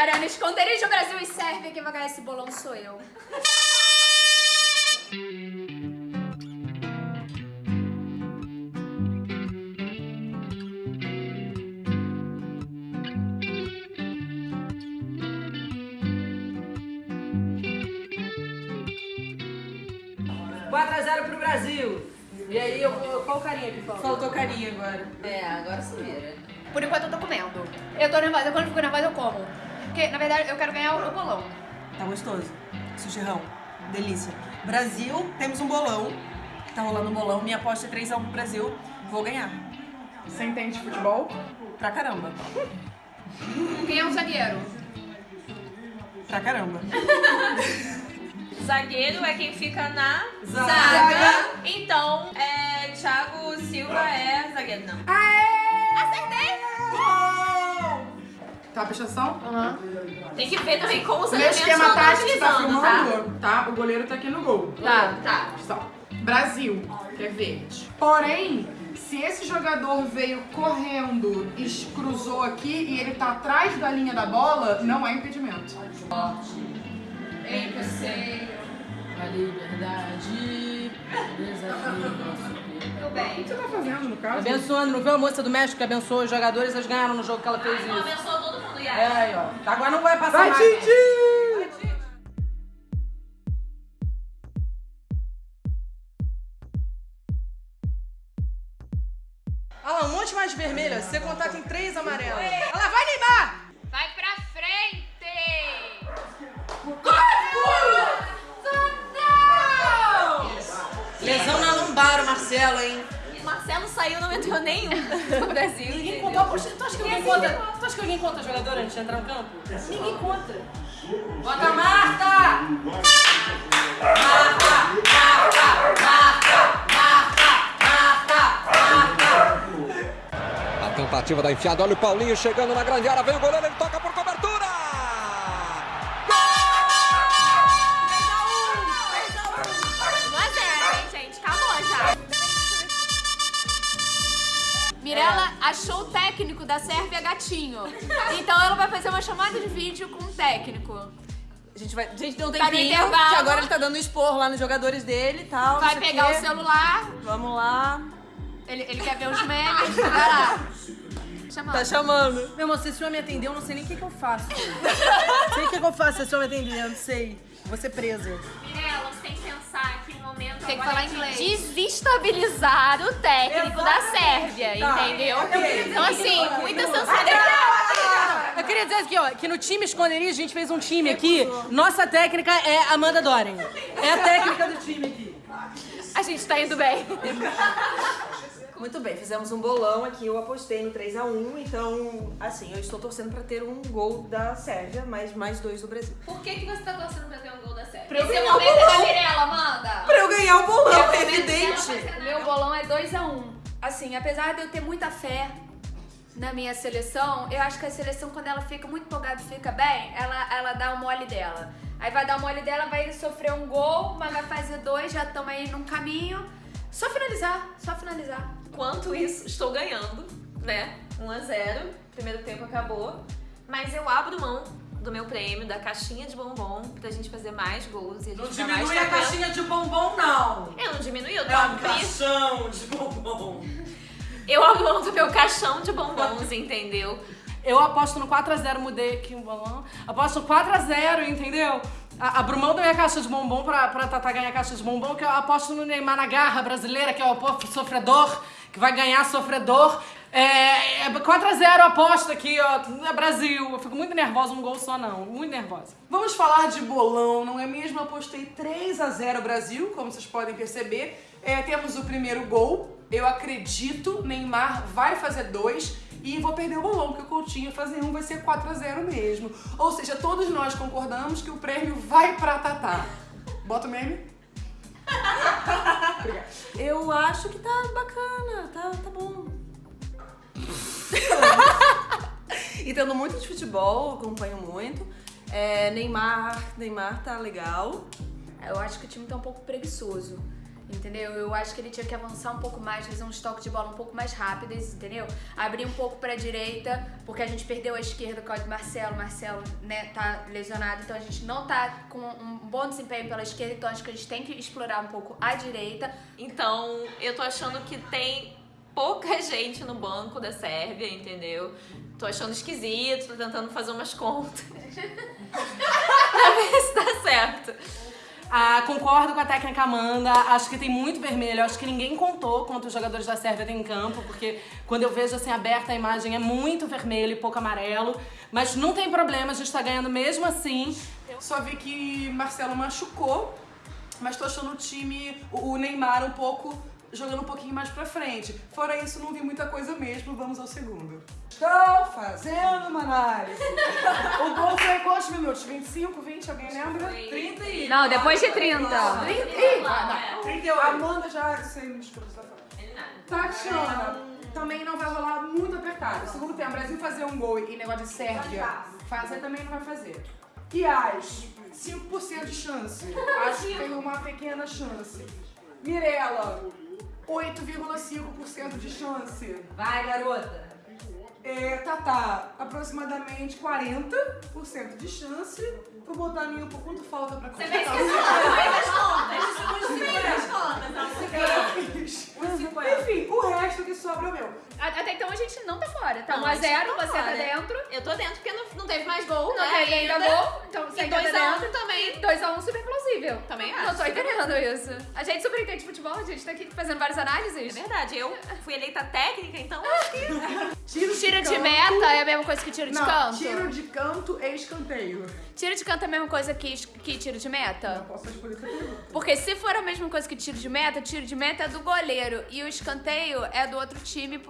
Arana, esconderijo Brasil e Sérvia. Quem vai ganhar esse bolão sou eu. Quatro a 0 pro Brasil. E aí, eu, qual carinha que falta? Faltou carinha agora. É, agora se vira. Por enquanto eu tô comendo. Eu tô nervosa, quando eu fico nervosa eu como. Porque, na verdade, eu quero ganhar o, bolão. Tá gostoso. Sushirrão. Delícia. Brasil, temos um bolão. Tá rolando um bolão. Minha aposta é 3x1 pro Brasil. Vou ganhar. Você entende de futebol? Pra caramba. Quem é o zagueiro? Pra caramba. Zagueiro é quem fica na Zaga. zaga. Então, é, Thiago Silva é zagueiro, não. Tá, atenção? Tem que ver também como os Meu elementos esquema estão tático que tá utilizando, tá? filmando, tá? O goleiro tá aqui no gol. Tá. Tá. Só. Brasil, que é verde. Porém, se esse jogador veio correndo e cruzou aqui e ele tá atrás da linha da bola, não é impedimento. Ei, você. A liberdade. Desafio Tudo bem. O que você tá fazendo, no caso? Abençoando, não viu a moça do México que abençoou os jogadores? Eles ganharam no jogo que ela fez isso. mundo, É, aí, ó. Agora não vai passar Vai, mais. Titi! Olha lá, um monte mais vermelha. Se você contar, tem três amarelas. Olha lá, vai, Neymar! Vai pra frente! Lesão na lombar, o Marcelo, hein? Marcelo saiu, não entrou nenhum no Brasil. Ninguém contou a poxa. Tu acha que alguém conta? Tu acha que alguém conta jogador antes de entrar no campo? Ninguém conta. Bota a Marta! Marta! Marta! Marta! Marta! Marta! Marta! A tentativa da enfiada, olha o Paulinho chegando na grande área, vem o goleiro, ele toca Mirella achou o técnico da Sérvia gatinho. Então ela vai fazer uma chamada de vídeo com o técnico. A gente, vai, a gente tem um Tá intervalo. que agora ele tá dando expor lá nos jogadores dele e tal. não Vai o pegar quê. o celular, Vamos lá. ele, ele quer ver os memes, vai lá. Chamando. Tá chamando. Meu irmão, se esse senhor me atender, eu não sei nem o que, que eu faço. sei o que, que eu faço se esse senhor me atender, eu não sei. Vou ser presa. Mirella, momento Tem que falar é de inglês. desestabilizar o técnico da Sérvia, Tá. entendeu? Então, assim, muita sensibilidade. Eu queria dizer aqui, ó, que no time esconderijo a gente fez um time aqui. Nossa técnica é Amanda Doren. É a técnica do time aqui. A gente tá indo bem. Muito bem, fizemos um bolão aqui, eu apostei no 3x1, então, assim, eu estou torcendo pra ter um gol da Sérvia, mas mais dois do Brasil. Por que, que você tá torcendo pra ter um gol da Sérvia? Pra eu Esse momento é ganhar o bolão, é evidente. Meu bolão é 2x1. Assim, apesar de eu ter muita fé na minha seleção, eu acho que a seleção, quando ela fica muito empolgada e fica bem, ela, ela dá o mole dela. Aí vai dar o mole dela, vai sofrer um gol, mas vai fazer dois, já estamos aí num caminho. Só finalizar, só finalizar. Enquanto isso, estou ganhando, né? 1 a 0 Primeiro tempo acabou. Mas eu abro mão do meu prêmio, da caixinha de bombom, pra gente fazer mais gols e a gente Não diminui a caixinha de bombom, não. Eu não diminui, eu tô É um abri- caixão de bombom. Eu do meu caixão de bombons, entendeu? Eu aposto no 4x0, mudei aqui um bolão. Aposto no 4x0, entendeu? A- Abro mão da minha caixa de bombom pra, pra Tatá ganhar caixa de bombom, que eu aposto no Neymar na garra brasileira, que é o povo sofredor, que vai ganhar sofredor. É, é 4x0 aposta aqui, ó. É Brasil. Eu fico muito nervosa, um gol só não. Muito nervosa. Vamos falar de bolão, não é mesmo? Eu apostei 3 a 0 Brasil, como vocês podem perceber. É, temos o primeiro gol. Eu acredito, Neymar vai fazer dois. E vou perder o bolão, porque o Coutinho fazer um vai ser 4 a 0 mesmo. Ou seja, todos nós concordamos que o prêmio vai pra Tatá. Bota o meme. Obrigada. Eu acho que tá bacana, tá, tá bom. Entendo muito de futebol, acompanho muito. É, Neymar, Neymar tá legal. Eu acho que o time tá um pouco preguiçoso. Entendeu? Eu acho que ele tinha que avançar um pouco mais, fazer uns toques de bola um pouco mais rápidos, entendeu? Abrir um pouco pra direita, porque a gente perdeu a esquerda com o Marcelo. Marcelo, né, tá lesionado, então a gente não tá com um bom desempenho pela esquerda, então acho que a gente tem que explorar um pouco a direita. Então, eu tô achando que tem pouca gente no banco da Sérvia, entendeu? Tô achando esquisito, tô tentando fazer umas contas. pra ver se tá certo. Ah, concordo com a técnica Amanda, acho que tem muito vermelho, acho que ninguém contou quantos jogadores da Sérvia tem em campo, porque quando eu vejo assim aberta a imagem é muito vermelho e pouco amarelo, mas não tem problema, a gente tá ganhando mesmo assim. Só vi que Marcelo machucou, mas tô achando o time, o Neymar um pouco, jogando um pouquinho mais pra frente. Fora isso, não vi muita coisa mesmo, vamos ao segundo. Estou fazendo uma análise. o gol foi em quantos minutos? 25, 20, alguém lembra? 30 e... Não, depois de 30. 30 e... Não. 31. Amanda já sei me desculpa, você tá falando. Tatiana, também não vai rolar muito apertado. Segundo tempo, Brasil fazer um gol e negócio de Sérvia, fazer também não vai fazer. E as 5% de chance. Acho que tem uma pequena chance. Mirella, 8,5% de chance. Vai, garota. É, Tatá, aproximadamente 40% de chance. Vou botar a minha um pouco quanto falta pra Você vai completar. esquecer as contas. Eu fiz. Enfim, o resto que sobra é o meu. Até então a gente não tá fora. Tá Não, 1 a a gente 0 não tá você tá dentro. Eu tô dentro porque teve mais gol, Não né? teve ainda gol, então E ainda 2 tá a 1 dentro. também. 2x1 super plausível. Também Não acho. tô entendendo isso. A gente super entende de futebol, a gente tá aqui fazendo várias análises. É verdade, eu fui eleita técnica, então acho que... é a mesma coisa que tiro de Não, canto? tiro de canto e escanteio. Tiro de canto é a mesma coisa que, que tiro de meta? Posso responder essa pergunta? Porque se for a mesma coisa que tiro de meta, tiro de meta é do goleiro e o escanteio é do outro time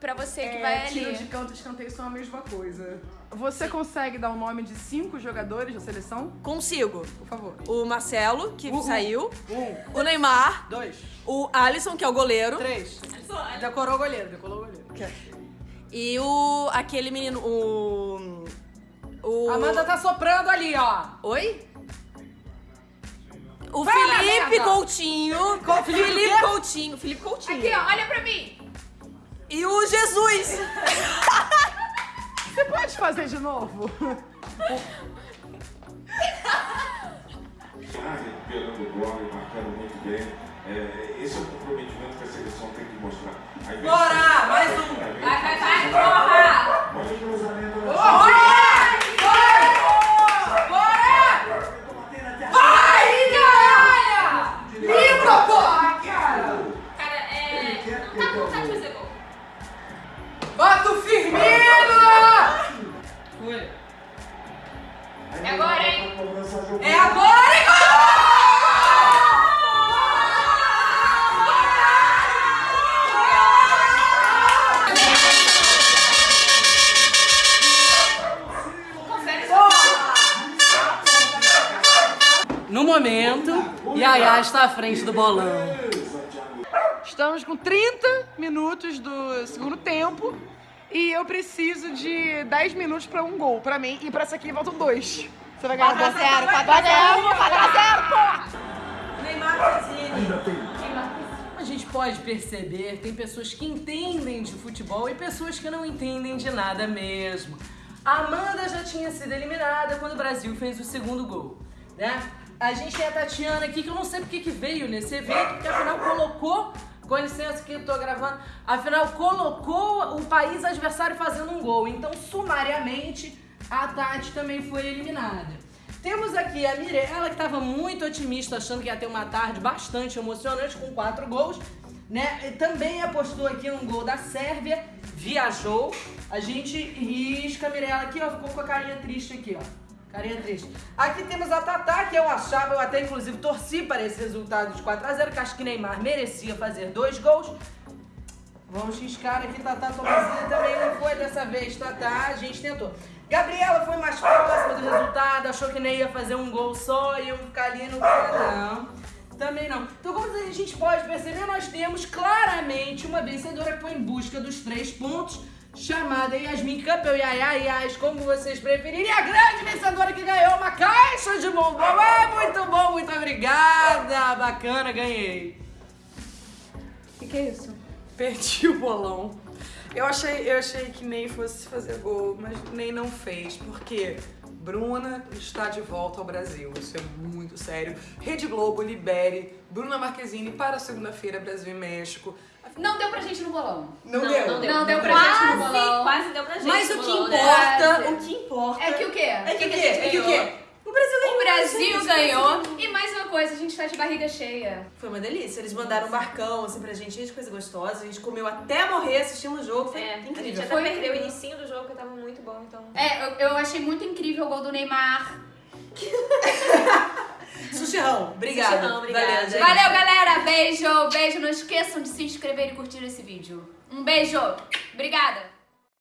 pra você que vai ali. tiro de canto e escanteio são a mesma coisa. Você consegue dar o nome de cinco jogadores da seleção? Consigo. Por favor. O Marcelo, que saiu. Um, O Neymar. dois, O Alisson, que é o goleiro. três. Decorou o goleiro, decorou o goleiro. E o. aquele menino. O. O. Amanda tá soprando ali, ó. Oi? O Fala, Felipe merda! Coutinho. Felipe Coutinho. Felipe Coutinho. Aqui, ó, olha pra mim. E o Jesus. Você pode fazer de novo? Ah, recuperando bola e marcando muito bem. É, esse é o comprometimento que a seleção tem que mostrar. Bora, mais um. Vai, vai, vai, É agora? No momento, Yaya está à frente do bolão. Estamos com 30 minutos do segundo tempo e eu preciso de 10 minutos pra um gol pra mim e pra essa aqui faltam dois. Você vai ganhar 4 x 0, 4 x 0, 4 x 0, pô! Neymar Fazini. A gente pode perceber, tem pessoas que entendem de futebol e pessoas que não entendem de nada mesmo. A Amanda já tinha sido eliminada quando o Brasil fez o segundo gol, né? A gente tem a Tatiana aqui, que eu não sei porque que veio nesse evento, porque afinal colocou, com licença que eu tô gravando, afinal colocou o país adversário fazendo um gol. Então, sumariamente, a Tati também foi eliminada. Temos aqui a Mirella, que estava muito otimista, achando que ia ter uma tarde bastante emocionante, com quatro gols. Né? E também apostou aqui um gol da Sérvia, viajou. A gente risca a Mirella aqui, ó, ficou com a carinha triste aqui, ó. Carinha triste. Aqui temos a Tatá, que eu achava, eu até inclusive torci para esse resultado de 4x0, que acho que Neymar merecia fazer dois gols. Vamos riscar aqui, Tatá Tomazinha também não foi dessa vez, Tatá, a gente tentou. Gabriela foi mais próxima do resultado, achou que nem ia fazer um gol só e eu ficar ali no não. Também não. Então, como a gente pode perceber, nós temos claramente uma vencedora que foi em busca dos três pontos, chamada Yasmin Campbell, Yaya, Yas, como vocês preferirem. E a grande vencedora que ganhou uma caixa de bombom. Ah, muito bom, muito obrigada. Bacana, ganhei. que é isso? Perdi o bolão. Eu achei, eu achei que Ney fosse fazer gol, mas Ney não fez, porque Bruna está de volta ao Brasil. Isso é muito sério. Rede Globo, libere Bruna Marquezine para segunda-feira, Brasil e México. Não deu pra gente no bolão. Não, Não, deu. não deu. Não deu pra quase, gente no bolão. Quase deu pra gente. Mas o que bolão, né? importa, o que importa... É que o quê? É que o que quê? É que o quê? O Brasil ganhou. O Brasil gente. ganhou. E mais uma coisa, a gente tá de barriga cheia. Foi uma delícia. Eles mandaram um barcão, assim, pra gente, cheio de coisa gostosa. A gente comeu até morrer assistindo o jogo. Foi É, a gente incrível. até Foi perdeu o incrível. inicinho do jogo, que tava muito bom, então... É, eu, eu achei muito incrível o gol do Neymar. Sushirão, obrigada. Sushirão, obrigada. Valeu, gente. Valeu, galera. Beijo, beijo. Não esqueçam de se inscrever e curtir esse vídeo. Um beijo. Obrigada.